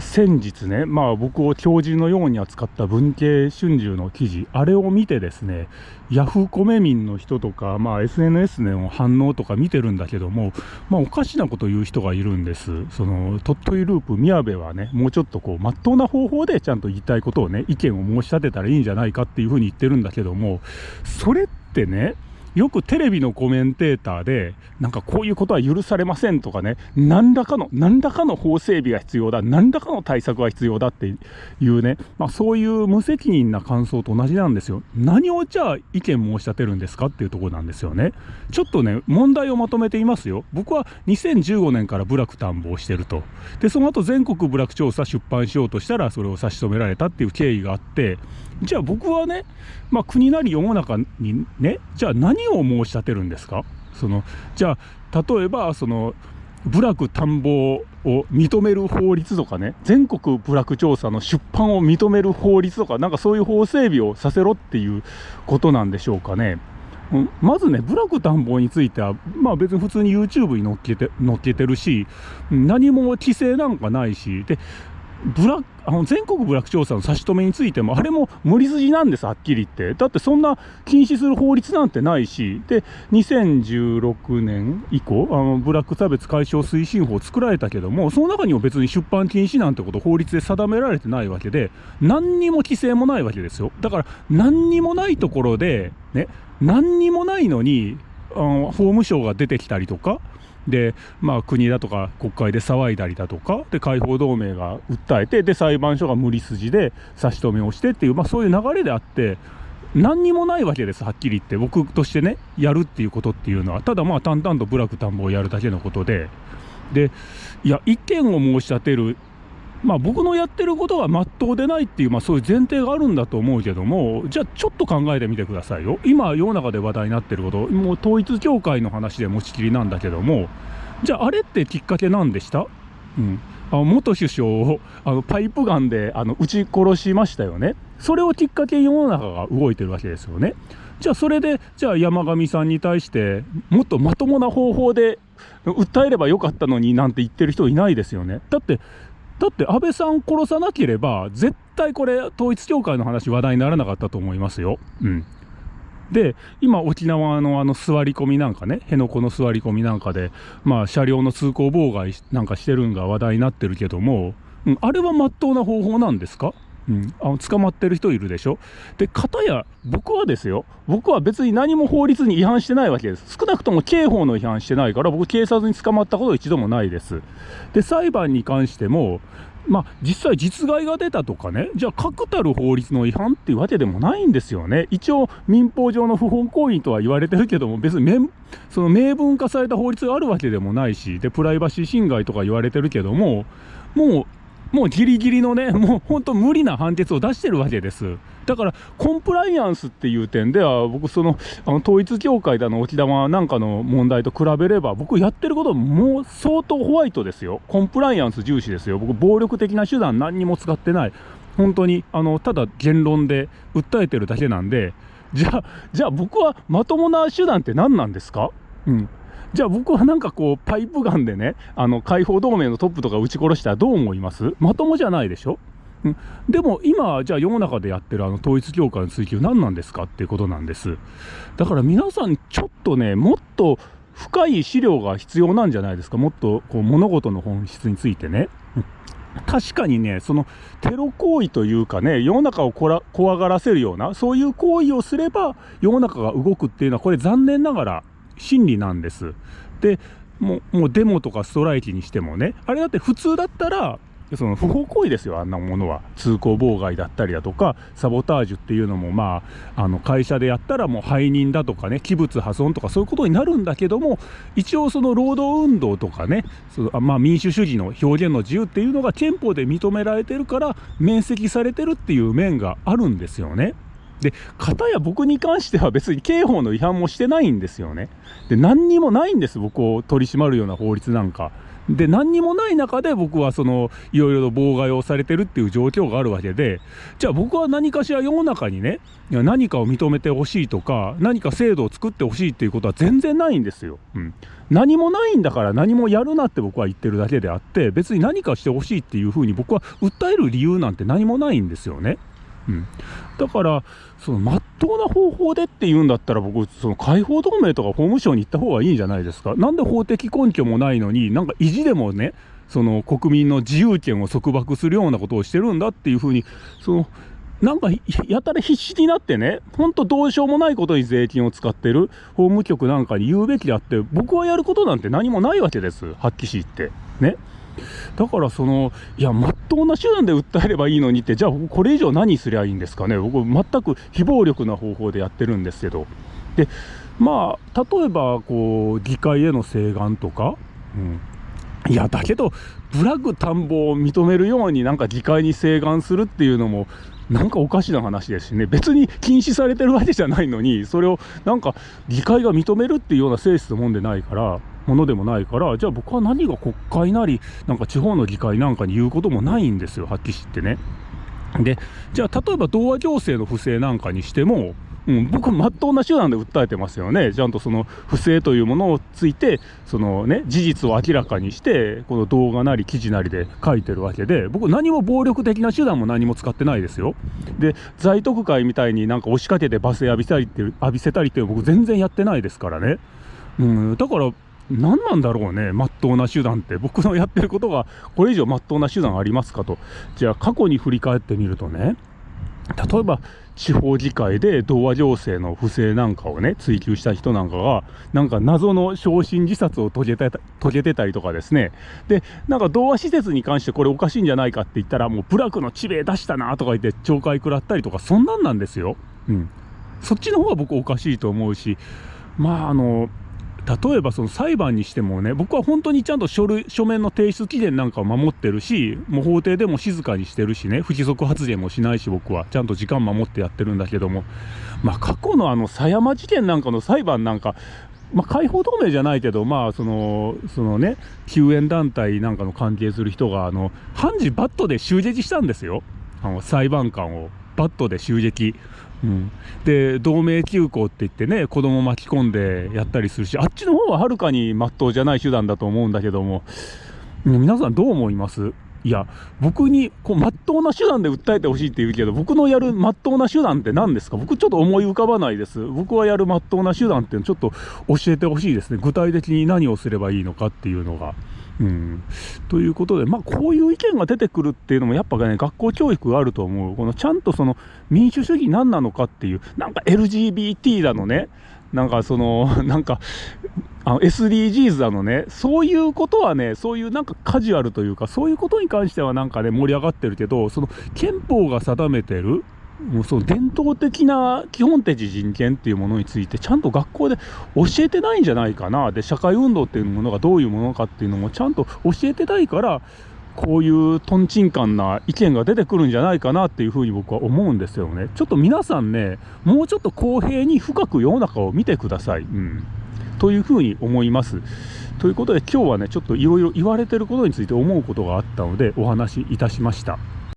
先日ね、まあ僕を教授のように扱った文系春秋の記事、あれを見てですね、ヤフーコメ民の人とか、まあ SNS の反応とか見てるんだけども、まあおかしなこと言う人がいるんです。その、鳥取ループ宮部はね、もうちょっとこう、まっとうな方法でちゃんと言いたいことをね、意見を申し立てたらいいんじゃないかっていうふうに言ってるんだけども、それってね、よくテレビのコメンテーターで、なんかこういうことは許されませんとかね、何らかの、何らかの法整備が必要だ、何らかの対策が必要だっていうね、まあ、そういう無責任な感想と同じなんですよ。何をじゃあ意見申し立てるんですかっていうところなんですよね。ちょっとね、問題をまとめていますよ。僕は2015年から部落探訪してると。で、その後全国部落調査出版しようとしたら、それを差し止められたっていう経緯があって、じゃあ僕はね、まあ、国なり世の中にね、じゃあ何を申し立てるんですか？そのじゃあ例えばその部落探訪を認める法律とかね全国部落調査の出版を認める法律とかなんかそういう法整備をさせろっていうことなんでしょうかね。まずね、部落探訪については、まあ別に普通に YouTube に載っけて載っけてるし、何も規制なんかないし、で、ブラあの全国部落調査の差し止めについても、あれも無理筋なんです、はっきり言って。だってそんな禁止する法律なんてないし、で、2016年以降、あのブラック差別解消推進法作られたけども、その中にも別に出版禁止なんてこと法律で定められてないわけで、何にも規制もないわけですよ。だから、何にもないところで、ね、何にもないのに、あの法務省が出てきたりとか、で、まあ、国だとか国会で騒いだりだとかで解放同盟が訴えてで裁判所が無理筋で差し止めをしてっていう、まあ、そういう流れであって何にもないわけですはっきり言って。僕としてねやるっていうことっていうのは。ただまあ淡々と部落田んぼをやるだけのことで。でいや意見を申し立てるまあ、僕のやってることがまっとうでないっていう、まあ、そういう前提があるんだと思うけども、じゃあちょっと考えてみてくださいよ。今、世の中で話題になってること、もう統一教会の話で持ちきりなんだけども、じゃああれってきっかけなんでした？うん。あの元首相をあのパイプガンであの撃ち殺しましたよね。それをきっかけに世の中が動いてるわけですよね。じゃあそれで、じゃあ山上さんに対して、もっとまともな方法で訴えればよかったのになんて言ってる人いないですよね。だって、だって安倍さん殺さなければ、絶対これ、統一教会の話、話題にならなかったと思いますよ。うん。で、今、沖縄のあの座り込みなんかね、辺野古の座り込みなんかで、まあ、車両の通行妨害なんかしてるんが話題になってるけども、うん、あれは真っ当な方法なんですか？うん、あの捕まってる人いるでしょ？で、かたや、僕はですよ、僕は別に何も法律に違反してないわけです。少なくとも刑法の違反してないから、僕、警察に捕まったこと一度もないです。で、裁判に関しても、まあ、実際実害が出たとかね、じゃあ確たる法律の違反っていうわけでもないんですよね。一応民法上の不法行為とは言われてるけども、別にその明文化された法律があるわけでもないし、で、プライバシー侵害とか言われてるけども、もうもうギリギリのね、もう本当無理な判決を出してるわけです。だから、コンプライアンスっていう点では、僕、その、あの統一教会だの、沖縄なんかの問題と比べれば、僕やってることもう相当ホワイトですよ。コンプライアンス重視ですよ。僕、暴力的な手段何にも使ってない。本当に、あの、ただ言論で訴えてるだけなんで、じゃあ、じゃあ僕はまともな手段って何なんですか？うん。じゃあ僕はなんかこう、パイプガンでね、あの、解放同盟のトップとか撃ち殺したらどう思います？まともじゃないでしょ？う、でも今、じゃあ世の中でやってるあの統一教会の追及何なんですかっていうことなんです。だから皆さんちょっとね、もっと深い資料が必要なんじゃないですか？もっとこう物事の本質についてね。確かにね、そのテロ行為というかね、世の中をこら怖がらせるような、そういう行為をすれば世の中が動くっていうのは、これ残念ながら真理なんです。でもうもうデモとかストライキにしてもねあれだって普通だったらその不法行為ですよ、あんなものは。通行妨害だったりだとか、サボタージュっていうのも、まあ、あの会社でやったらもう背任だとかね、器物破損とかそういうことになるんだけども、一応その労働運動とかね、そのまあ、民主主義の表現の自由っていうのが憲法で認められてるから、免責されてるっていう面があるんですよね。で、片や僕に関しては別に刑法の違反もしてないんですよね。で、何にもないんです、僕を取り締まるような法律なんか。で何にもない中で僕はそのいろいろと妨害をされてるっていう状況があるわけでじゃあ僕は何かしら世の中にね何かを認めてほしいとか何か制度を作ってほしいっていうことは全然ないんですよ。うん、何もないんだから何もやるなって僕は言ってるだけであって別に何かしてほしいっていうふうに僕は訴える理由なんて何もないんですよね。うん、だからその真っ当な方法でって言うんだったら僕その解放同盟とか法務省に行った方がいいんじゃないですかなんで法的根拠もないのになんか意地でもねその国民の自由権を束縛するようなことをしてるんだっていうふうにそのなんかやたら必死になってね、ほんとどうしようもないことに税金を使ってる法務局なんかに言うべきであって、僕はやることなんて何もないわけです、発揮しって。ね。だからその、いや、まっとうな手段で訴えればいいのにって、じゃあこれ以上何すりゃいいんですかね？僕、全く非暴力な方法でやってるんですけど。で、まあ、例えば、こう、議会への請願とか、うん。いや、だけど、ブラック田んぼを認めるようになんか議会に請願するっていうのも、なんかおかしな話ですしね、別に禁止されてるわけじゃないのに、それをなんか議会が認めるっていうような性質のもんでないから、ものでもないから、じゃあ僕は何が国会なり、なんか地方の議会なんかに言うこともないんですよ、はっきり言ってね。で、じゃあ例えば童話行政の不正なんかにしても、うん、僕、まっとうな手段で訴えてますよね、ちゃんとその不正というものをついて、そのね、事実を明らかにして、この動画なり記事なりで書いてるわけで、僕、何も暴力的な手段も何も使ってないですよ。で、在特会みたいになんか押しかけて罵声浴びたりって浴びせたりって、僕、全然やってないですからね。うん、だから、何なんだろうね、まっとうな手段って、僕のやってることがこれ以上まっとうな手段ありますかと、じゃあ過去に振り返ってみるとね、例えば地方議会で童話情勢の不正なんかをね、追及した人なんかが、なんか謎の昇進自殺を遂げた遂げてたりとかですね、で、なんか童話施設に関してこれおかしいんじゃないかって言ったら、もう部落の地名出したなとか言って懲戒食らったりとか、そんなんなんですよ。うん。そっちの方が僕おかしいと思うし、まああの、例えばその裁判にしてもね、僕は本当にちゃんと書類書面の提出期限なんかを守ってるし、もう法廷でも静かにしてるしね、不規則発言もしないし、僕はちゃんと時間守ってやってるんだけども、まあ、過去のあの狭山事件なんかの裁判なんか、まあ、解放同盟じゃないけど、まあ、その、そのね、救援団体なんかの関係する人が、あの、判事バットで襲撃したんですよ。あの、裁判官を。バットで襲撃。うん、で同盟休校って言ってね子供巻き込んでやったりするしあっちの方ははるかにまっとうじゃない手段だと思うんだけども。皆さんどう思います？いや僕にこう真っ当な手段で訴えてほしいって言うけど僕のやる真っ当な手段って何ですか？僕ちょっと思い浮かばないです。僕はやる真っ当な手段っていうのちょっと教えてほしいですね。具体的に何をすればいいのかっていうのが。うん、ということで、まあ、こういう意見が出てくるっていうのも、やっぱね、学校教育があると思う。このちゃんとその民主主義何なのかっていう、なんか LGBT だのね、なんかその、なんか、あの SDGs だのね、そういうことはね、そういうなんかカジュアルというか、そういうことに関してはなんかね、盛り上がってるけど、その憲法が定めてる、もうその伝統的な基本的人権っていうものについてちゃんと学校で教えてないんじゃないかな。で社会運動っていうものがどういうものかっていうのもちゃんと教えてないからこういうとんちんかんな意見が出てくるんじゃないかなっていうふうに僕は思うんですよね。ちょっと皆さんねもうちょっと公平に深く世の中を見てください、うん、というふうに思います。ということで今日はねちょっといろいろ言われてることについて思うことがあったのでお話しいたしました。